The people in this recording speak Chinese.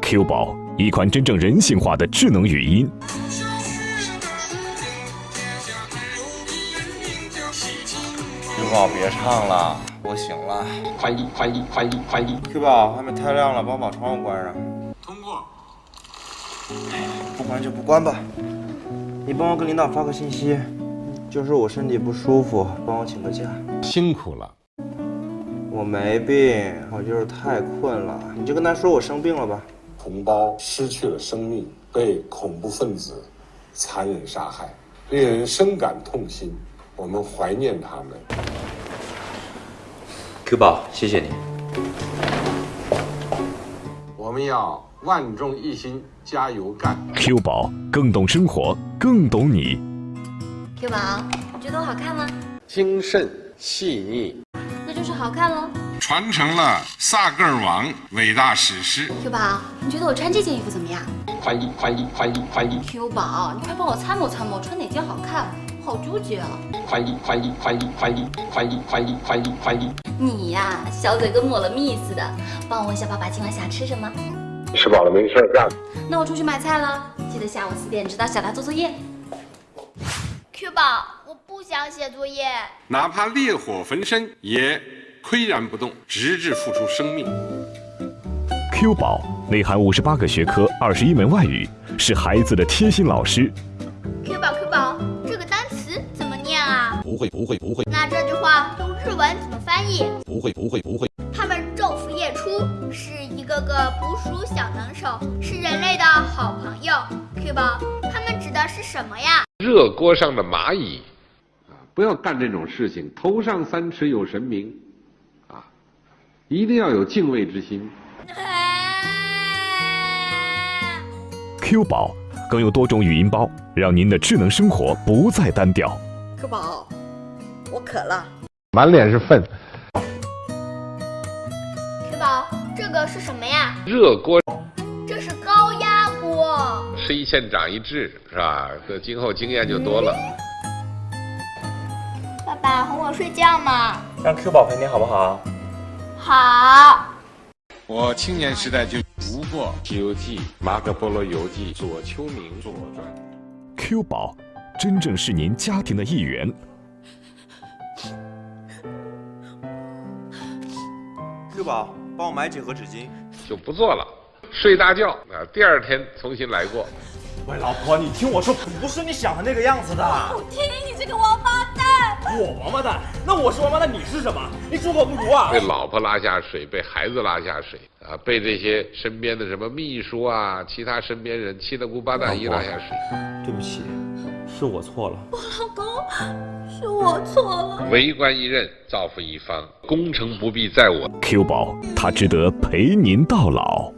Q 宝，一款真正人性化的智能语音。Q 宝，别唱了，我醒了。快一快一快一快一。Q 宝，外面太亮了，帮我把窗户关上。通过。不关就不关吧。你帮我跟领导发个信息，就是我身体不舒服，帮我请个假。辛苦了。我没病，我就是太困了。你就跟他说我生病了吧。同胞失去了生命，被恐怖分子残忍杀害，令人深感痛心。我们怀念他们。Q 宝，谢谢你。我们要万众一心，加油干。Q 宝更懂生活，更懂你。Q 宝，你觉得我好看吗？精神细腻。好看喽。传承了萨格尔王伟大史诗。Q 宝，你觉得我穿这件衣服怎么样？翻译，翻译，翻译，翻译。Q 宝，你快帮我参谋参谋，穿哪件好看？好纠结啊！翻译，翻译，翻译，翻译，翻译，翻译，翻译，翻译。你呀，小嘴跟抹了蜜似的。帮我问一下爸爸今晚想吃什么？吃饱了没事干。那我出去买菜了，记得下午四点指导小达做作业。Q 宝，我不想写作业。哪怕烈火焚身，也岿然不动，直至付出生命。Q 宝内含五十八个学科，二十一门外语，是孩子的贴心老师。Q 宝，Q 宝，这个单词怎么念啊？不会，不会，不会。那这句话用日文怎么翻译？不会，不会，不会。他们昼伏夜出，是一个个捕鼠小能手，是人类的好朋友。Q 宝，他们指的是什么呀？热锅上的蚂蚁，啊，不要干这种事情。头上三尺有神明，啊，一定要有敬畏之心。Q 宝更有多种语音包，让您的智能生活不再单调。Q 宝，我渴了。满脸是粪。Q 宝，这个是什么呀？热锅这是高压锅。吃一堑长一智，是吧？这今后经验就多了。爸爸哄我睡觉嘛。让 Q 宝陪你好不好？好。我青年时代就读过《西游记》《马可波罗游记》《左丘明左传》。Q 宝真正是您家庭的一员。Q 宝，帮我买几盒纸巾。就不做了，睡大觉啊，第二天重新来过。喂，老婆，你听我说，不是你想的那个样子的。我听你这个王八蛋！我王八蛋？那我是王八蛋，你是什么？你猪狗不如啊！被老婆拉下水，被孩子拉下水啊，被这些身边的什么秘书啊、其他身边人七大姑八大姨拉下水。对不起，是我错了。我老公，是我错了。为官一任，造福一方，功成不必在我。Q 宝，他值得陪您到老。